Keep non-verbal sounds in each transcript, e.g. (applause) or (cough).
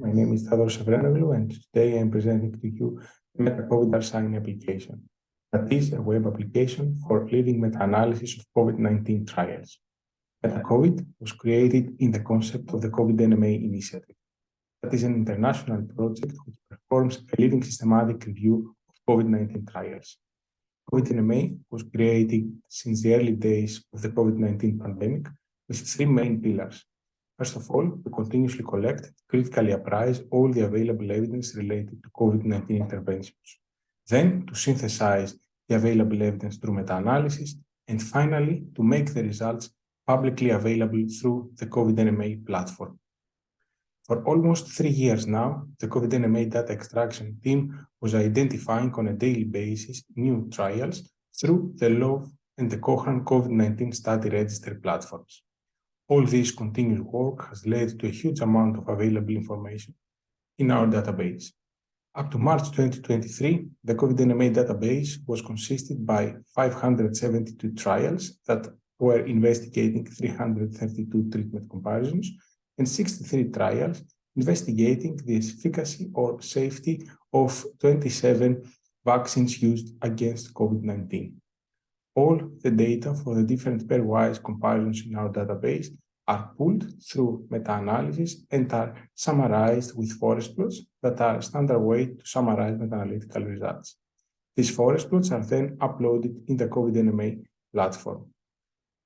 My name is Theodoros Evrenoglou, and today I'm presenting to you the MetaCovid R Shiny application. That is a web application for leading meta-analysis of COVID-19 trials. MetaCovid was created in the concept of the COVID-NMA initiative. That is an international project which performs a leading systematic review of COVID-19 trials. COVID-NMA was created since the early days of the COVID-19 pandemic with three main pillars. First of all, we continuously collect, critically apprise all the available evidence related to COVID-19 interventions. Then, to synthesize the available evidence through meta-analysis, and finally, to make the results publicly available through the COVID-NMA platform. For almost three years now, the COVID-NMA data extraction team was identifying on a daily basis new trials through the LOVE and the Cochrane COVID-19 Study Register platforms. All this continuous work has led to a huge amount of available information in our database. Up to March 2023, the COVID-NMA database was consisted by 572 trials that were investigating 332 treatment comparisons and 63 trials investigating the efficacy or safety of 27 vaccines used against COVID-19. All the data for the different pairwise comparisons in our database are pulled through meta-analysis and are summarized with forest plots that are a standard way to summarize meta-analytical results. These forest plots are then uploaded in the COVID-NMA platform.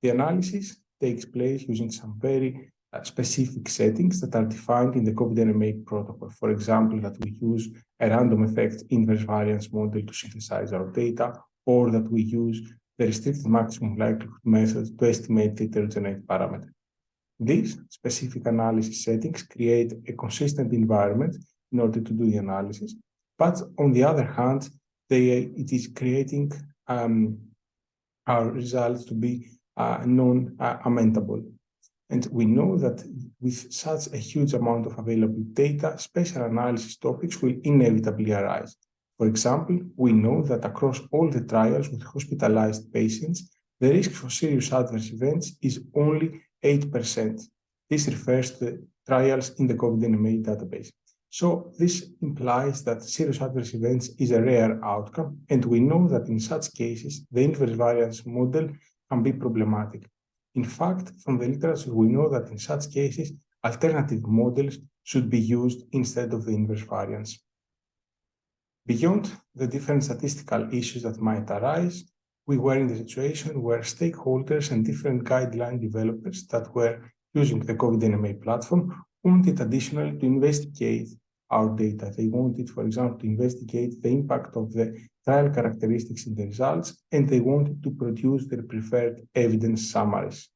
The analysis takes place using some very uh, specific settings that are defined in the COVID-NMA protocol. For example, that we use a random effect inverse variance model to synthesize our data, or that we use the restricted maximum likelihood method to estimate the heterogeneity parameter. These specific analysis settings create a consistent environment in order to do the analysis. But on the other hand, they, it is creating um, our results to be uh, non-amendable. And we know that with such a huge amount of available data, special analysis topics will inevitably arise. For example, we know that across all the trials with hospitalized patients, the risk for serious adverse events is only 8%. This refers to trials in the COVID-NMA database. So this implies that serious adverse events is a rare outcome, and we know that in such cases, the inverse variance model can be problematic. In fact, from the literature, we know that in such cases, alternative models should be used instead of the inverse variance. Beyond the different statistical issues that might arise, we were in the situation where stakeholders and different guideline developers that were using the COVID-NMA platform wanted additionally to investigate our data. They wanted, for example, to investigate the impact of the trial characteristics in the results, and they wanted to produce their preferred evidence summaries.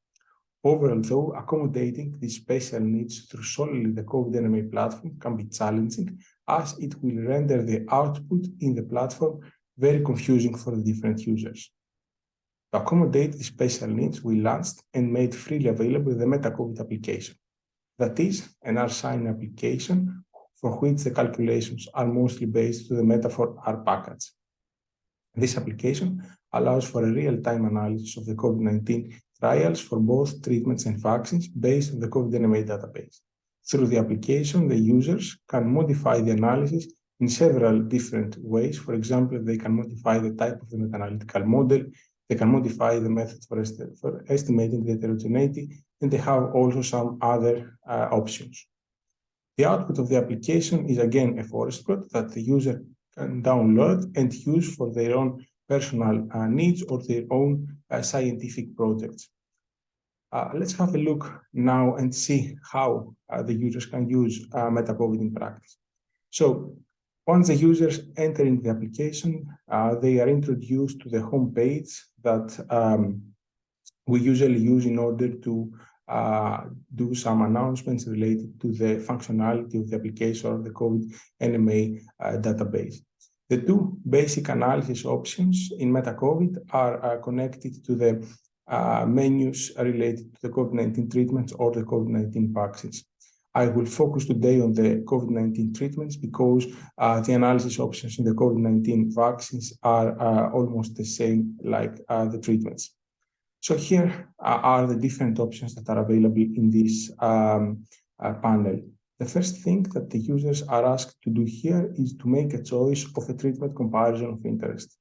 Overall, though, accommodating these special needs through solely the COVID-NMA platform can be challenging, as it will render the output in the platform very confusing for the different users. To accommodate the special needs, we launched and made freely available the MetaCovid application. That is an R Shiny application for which the calculations are mostly based to the metafor R package. This application allows for a real-time analysis of the COVID-19 trials for both treatments and vaccines based on the COVID-NMA database. Through the application, the users can modify the analysis in several different ways. For example, they can modify the type of the meta-analytical model, they can modify the methods for, est for estimating the heterogeneity, and they have also some other uh, options. The output of the application is again a forest plot that the user can download and use for their own personal uh, needs or their own uh, scientific projects. Uh, let's have a look now and see how uh, the users can use uh, MetaCovid in practice. So once the users enter into the application, uh, they are introduced to the home page that um, we usually use in order to uh, do some announcements related to the functionality of the application or the COVID-NMA uh, database. The two basic analysis options in MetaCovid are uh, connected to the uh, menus related to the COVID-19 treatments or the COVID-19 vaccines. I will focus today on the COVID-19 treatments because uh, the analysis options in the COVID-19 vaccines are uh, almost the same like uh, the treatments. So here uh, are the different options that are available in this um, uh, panel. The first thing that the users are asked to do here is to make a choice of a treatment comparison of interest.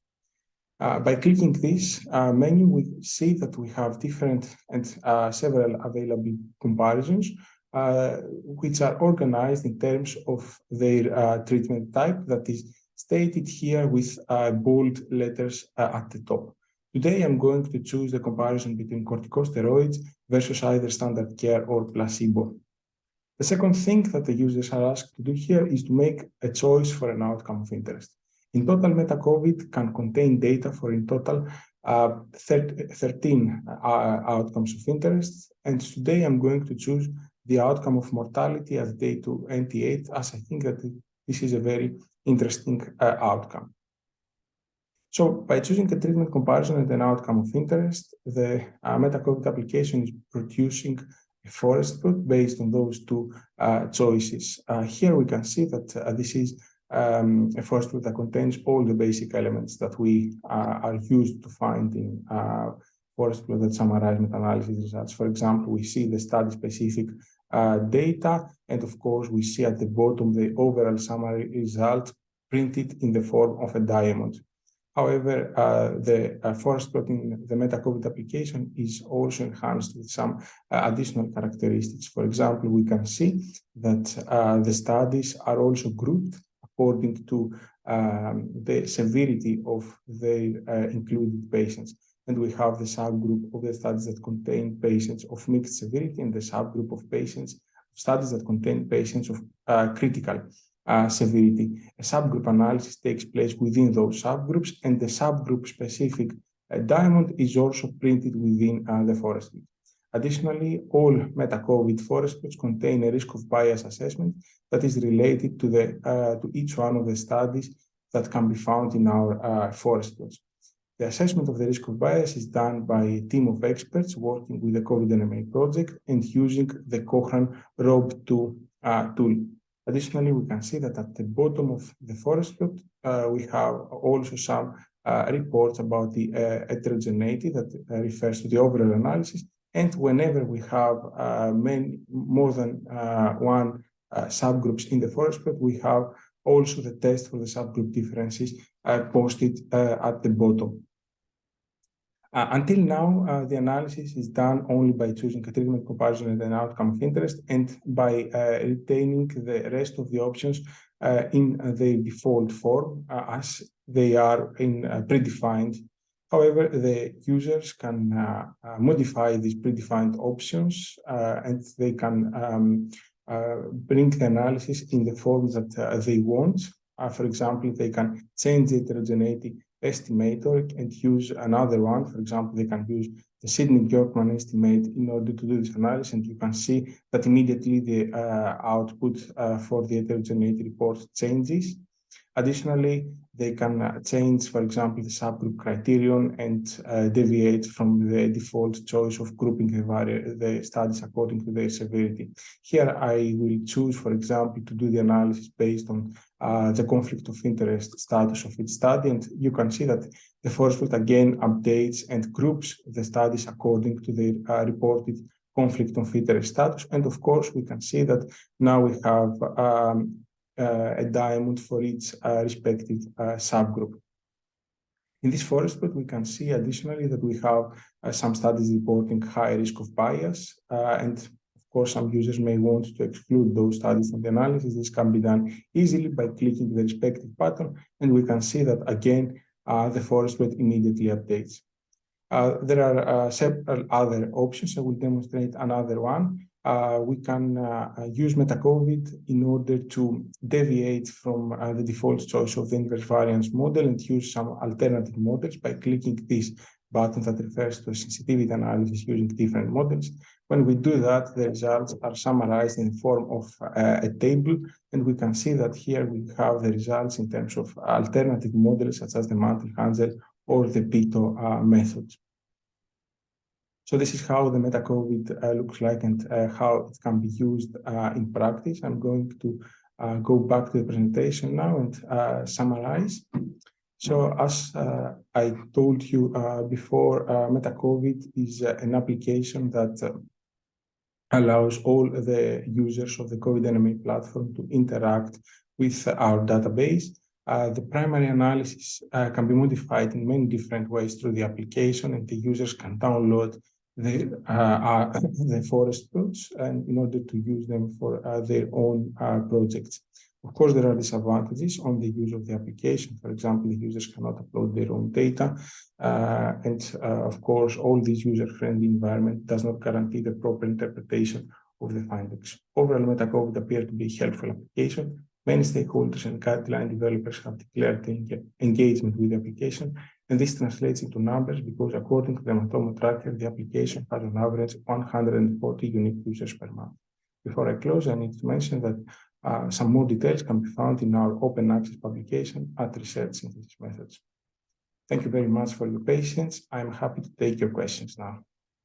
Uh, by clicking this uh, menu, we see that we have different and uh, several available comparisons, which are organized in terms of their uh, treatment type that is stated here with uh, bold letters at the top. Today, I'm going to choose the comparison between corticosteroids versus either standard care or placebo. The second thing that the users are asked to do here is to make a choice for an outcome of interest. In total, MetaCovid can contain data for in total uh, 13 uh, outcomes of interest. And today I'm going to choose the outcome of mortality at day 28, as I think that this is a very interesting uh, outcome. So by choosing a treatment comparison and an outcome of interest, the uh, MetaCovid application is producing a forest plot based on those two uh, choices. Uh, here we can see that uh, this is um, a forest plot that contains all the basic elements that we uh, are used to find in uh, forest plot that summarize meta-analysis results. For example, we see the study-specific uh, data, and of course, we see at the bottom the overall summary result printed in the form of a diamond. However, uh, the uh, forest plot in the MetaCovid application is also enhanced with some uh, additional characteristics. For example, we can see that uh, the studies are also grouped according to um, the severity of the uh, included patients. And we have the subgroup of the studies that contain patients of mixed severity and the subgroup of patients, studies that contain patients of uh, critical uh, severity. A subgroup analysis takes place within those subgroups and the subgroup specific uh, diamond is also printed within uh, the forest. Additionally, all meta-COVID forest plots contain a risk of bias assessment that is related to, the, uh, to each one of the studies that can be found in our uh, forest plots. The assessment of the risk of bias is done by a team of experts working with the COVID-NMA project and using the Cochrane ROB2 uh, tool. Additionally, we can see that at the bottom of the forest plot, uh, we have also some uh, reports about the uh, heterogeneity that uh, refers to the overall analysis and whenever we have uh, many, more than one subgroups in the forest plot, we have also the test for the subgroup differences uh, posted uh, at the bottom. Uh, until now, the analysis is done only by choosing a treatment comparison and an outcome of interest and by retaining the rest of the options in the default form as they are in predefined However, the users can uh, uh, modify these predefined options uh, and they can um, uh, bring the analysis in the form that uh, they want. Uh, for example, they can change the heterogeneity estimator and use another one. For example, they can use the Sidik-Jonkman estimate in order to do this analysis, and you can see that immediately the uh, output uh, for the heterogeneity report changes. Additionally, they can change, for example, the subgroup criterion and uh, deviate from the default choice of grouping the, the studies according to their severity. Here, I will choose, for example, to do the analysis based on uh, the conflict of interest status of each study. And you can see that the forest plot again updates and groups the studies according to their uh, reported conflict of interest status. And of course, we can see that now we have um, a diamond for each uh, respective uh, subgroup. In this forest plot, we can see additionally that we have some studies reporting high risk of bias and of course, some users may want to exclude those studies from the analysis. This can be done easily by clicking the respective button, and we can see that again, uh, the forest plot immediately updates. Uh, there are uh, several other options. I will demonstrate another one uh, we can uh, uh, use MetaCovid in order to deviate from uh, the default choice of the inverse variance model and use some alternative models by clicking this button that refers to sensitivity analysis using different models. When we do that, the results are summarized in the form of uh, a table, and we can see that here we have the results in terms of alternative models such as the Mantel-Haenszel or the Peto uh, methods. So this is how the MetaCovid uh, looks like and uh, how it can be used uh, in practice. I'm going to uh, go back to the presentation now and uh, summarize. So as uh, I told you before, MetaCovid is an application that allows all the users of the COVID NMA platform to interact with our database. Uh, the primary analysis uh, can be modified in many different ways through the application and the users can download the, uh, (coughs) the forest plots and in order to use them for uh, their own uh, projects. Of course, there are disadvantages on the use of the application. For example, the users cannot upload their own data. Uh, and uh, of course, all this user-friendly environment does not guarantee the proper interpretation of the findings. Overall, MetaCovid appears to be a helpful application. Many stakeholders and guideline developers have declared engagement with the application, and this translates into numbers because according to the Matomo Tracker, the application has on average 140 unique users per month. Before I close, I need to mention that uh, some more details can be found in our open access publication at Research Synthesis Methods. Thank you very much for your patience. I'm happy to take your questions now.